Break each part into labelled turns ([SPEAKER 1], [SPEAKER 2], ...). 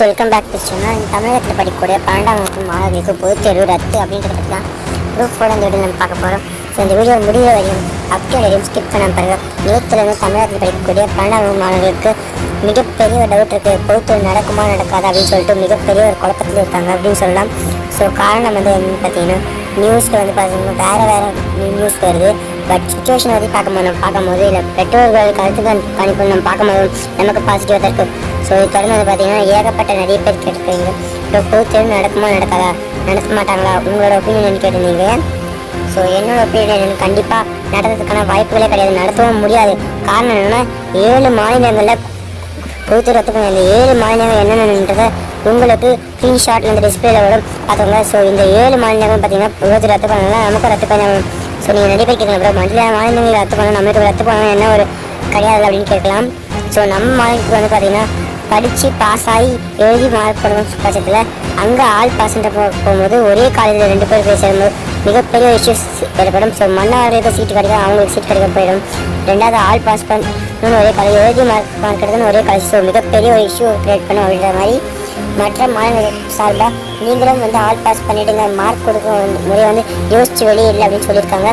[SPEAKER 1] So welcome back to channel தமிழகத்தில் படிக்கக்கூடிய பன்னெண்டாம் வகுப்பு மாணவர்களுக்கு பொதுத் தேர்வு ரத்து அப்படின்றத பற்றி தான் ப்ரூஃபோட இந்த வீடியோ நம்ம பார்க்க போகிறோம் ஸோ இந்த வீடியோ முடிய வரையும் அப்டேட் வரையும் ஸ்கிப் பண்ண பாருங்க. நேற்றுலேருந்து தமிழகத்தில் படிக்கக்கூடிய பன்னெண்டாம் வகுப்பு மாணவர்களுக்கு மிகப்பெரிய ஒரு டவுட் இருக்குது பொது தேர்வு நடக்குமா நடக்காது அப்படின்னு சொல்லிட்டு மிகப்பெரிய ஒரு குழப்பத்தில் இருக்காங்க அப்படின்னு சொல்லலாம். ஸோ காரணம் வந்து என்னென்னு பார்த்தீங்கன்னா நியூஸில் வந்து பார்த்தீங்கன்னா வேறு வேறு நியூஸ் வருது. பட் சுச்சுவேஷன் வந்து பார்க்கும்போது நம்ம பார்க்கும்போது இல்லை பெற்றோர்கள் கருத்து கணிப்பு நம்ம பார்க்கும்போது நமக்கு பாசிட்டிவாக தான் இருக்கும் ஸோ இது தொடர்ந்து வந்து பார்த்தீங்கன்னா ஏகப்பட்ட நிறைய பேர் கேட்டுருக்கீங்க. இப்போ பொதுத்தேர்வு நடக்குமா நடக்காதா? நடத்த மாட்டாங்களா? உங்களோட ஒப்பீனியன் கேட்டிருந்தீங்க. ஸோ என்னோட ஒப்பீனியன் கண்டிப்பாக நடத்துறதுக்கான வாய்ப்புகளே கிடையாது. நடத்தவும் முடியாது. காரணம் என்னென்னா ஏழு மாநிலங்களில் பொறுத்து ரத்து இந்த ஏழு மாநிலங்கள் என்னென்னன்றதை உங்களுக்கு ஸ்க்ரீன்ஷாட்டில் இந்த டிஸ்பிளேல வரும். பார்த்துக்கோங்க. ஸோ இந்த ஏழு மாநிலங்கள் பார்த்தீங்கன்னா பொறுத்து ரத்து பண்ணலாம் நமக்கு ரத்து பண்ண ஸோ நீங்கள் நிறைய பேர் கேட்கலாம். ப்ரோ மண்டல மாநிலங்கள் ரத்து பண்ணணும். நம்மளுக்கு ரத்து பண்ணணும் என்ன ஒரு கிடையாது அப்படின்னு கேட்கலாம். ஸோ நம்ம மாநிலத்துக்கு வந்து பார்த்தீங்கன்னா படித்து பாஸ் ஆகி எழுதி மார்க் பண்ணணும் பட்சத்தில் அங்கே ஆள் பாஸ்ன்ற போகும்போது ஒரே காலேஜில் ரெண்டு பேர் போய் சேரும்போது மிகப்பெரிய இஷ்யூஸ் ஏற்படும். ஸோ மன்னவர்களுக்கு சீட்டு கிடைக்கும் அவங்களுக்கு சீட் கிடைக்க போயிடும். ரெண்டாவது ஆள் பாஸ் பண்ணணும்னு ஒரே காலேஜ் எழுதி மார்க் மார்க் எடுக்கணும் ஒரே காலேஜ் ஸோ மிகப்பெரிய ஒரு இஷ்யூ க்ரியேட் பண்ணும் அப்படின்ற மாதிரி மற்ற மாநிலங்கள் சார்பாக நீங்களும் வந்து ஆல் பாஸ் பண்ணிவிடுங்க மார்க் கொடுக்க முறை வந்து யோசிச்சு இல்லை அப்படின்னு சொல்லியிருக்காங்க.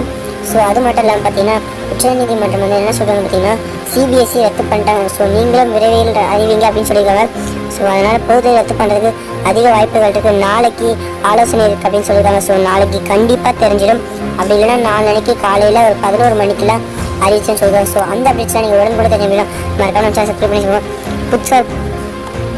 [SPEAKER 1] ஸோ அது மட்டும் இல்லாமல் பார்த்தீங்கன்னா உச்சநீதிமன்றம் வந்து என்ன சொல்கிறாங்க பார்த்தீங்கன்னா சிபிஎஸ்சி ரத்து பண்ணிட்டாங்க. ஸோ நீங்களும் விரைவில் அறிவிங்க அப்படின்னு சொல்லியிருக்காங்க. ஸோ அதனால் பொது ரத்து பண்ணுறதுக்கு அதிக வாய்ப்புகள் இருக்குது நாளைக்கு ஆலோசனை இருக்குது அப்படின்னு சொல்லியிருக்காங்க. ஸோ நாளைக்கு கண்டிப்பாக தெரிஞ்சிடும். அப்படி இல்லைன்னா நாளைக்கு காலையில் ஒரு பதினோரு மணிக்கெலாம் அறிவிச்சேன்னு சொல்கிறாங்க ஸோ அந்த அப்டேட்ஸ்லாம் நீங்கள் உடனே கூட தெரிஞ்சுக்கலாம் மறக்காம சப்ஸ்கிரைப் பண்ணி சொல்லுவோம் புதுசாக